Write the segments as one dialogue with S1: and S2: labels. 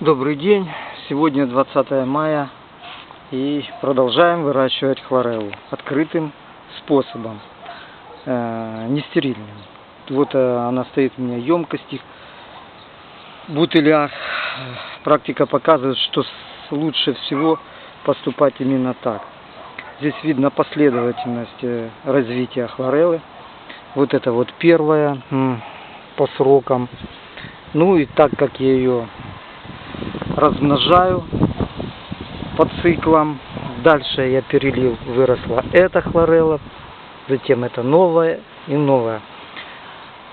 S1: Добрый день! Сегодня 20 мая и продолжаем выращивать хлореллу открытым способом, э, не стерильным. Вот э, она стоит у меня в емкости, бутылях. Практика показывает, что лучше всего поступать именно так. Здесь видно последовательность э, развития хлореллы. Вот это вот первая по срокам. Ну и так как я ее размножаю по циклам. Дальше я перелил, выросла эта хлорелла, затем это новая и новая.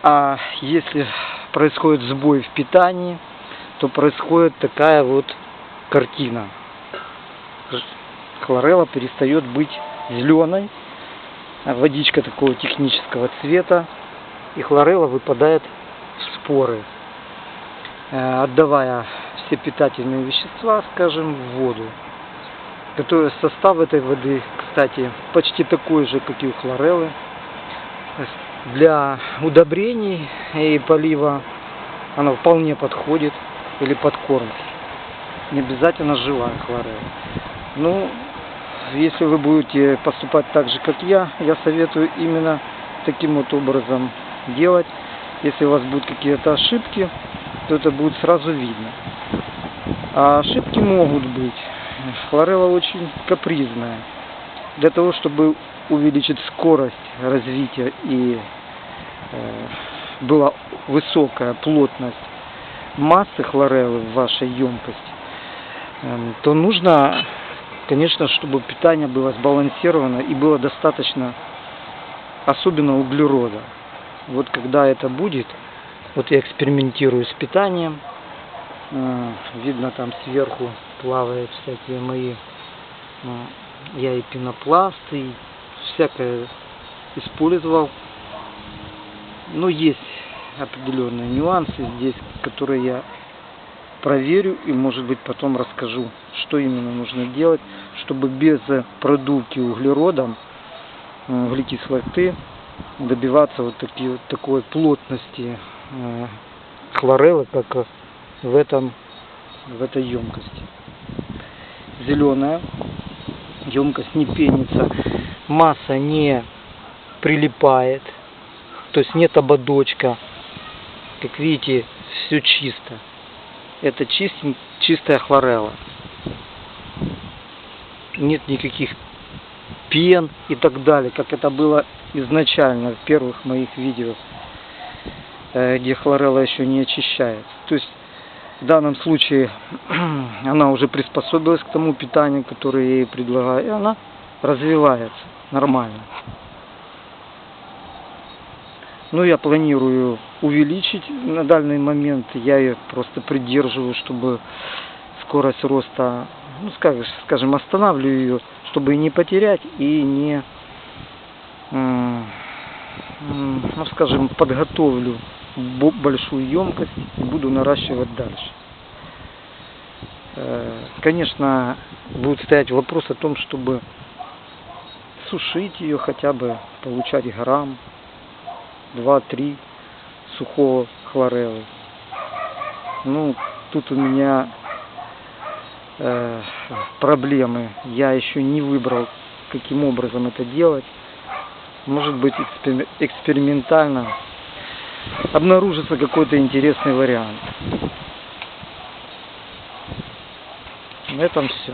S1: А если происходит сбой в питании, то происходит такая вот картина. Хлорелла перестает быть зеленой, водичка такого технического цвета, и хлорелла выпадает в споры, э, отдавая все питательные вещества, скажем, в воду. Который состав этой воды, кстати, почти такой же, как и у хлореллы. Для удобрений и полива она вполне подходит или подкормки. Не обязательно живая хлорелла. Ну, если вы будете поступать так же, как я, я советую именно таким вот образом делать. Если у вас будут какие-то ошибки, то это будет сразу видно. А ошибки могут быть. Хлорелла очень капризная. Для того, чтобы увеличить скорость развития и э, была высокая плотность массы хлореллы в вашей емкости, э, то нужно, конечно, чтобы питание было сбалансировано и было достаточно, особенно углерода. Вот когда это будет, вот я экспериментирую с питанием, а, видно там сверху плавают всякие мои ну, я и пенопласты и всякое использовал. Но есть определенные нюансы здесь которые я проверю и может быть потом расскажу что именно нужно делать чтобы без продувки углеродом углекислоты добиваться вот такие вот такой плотности э, хлореллы как в этом в этой емкости. Зеленая емкость не пенится масса не прилипает то есть нет ободочка. Как видите все чисто. Это чистень, чистая хлорелла. Нет никаких пен и так далее как это было изначально в первых моих видео где хлорелла еще не очищается то есть в данном случае она уже приспособилась к тому питанию, которое я ей предлагаю, и она развивается нормально. Ну, я планирую увеличить на данный момент, я ее просто придерживаю, чтобы скорость роста, ну, скажем останавливаю ее, чтобы не потерять и не, ну, скажем, подготовлю большую емкость и буду наращивать дальше. Э, конечно, будет стоять вопрос о том, чтобы сушить ее хотя бы, получать грамм, 2-3 сухого хлореллы. Ну, тут у меня э, проблемы. Я еще не выбрал, каким образом это делать. Может быть, экспериментально обнаружится какой-то интересный вариант. На этом все.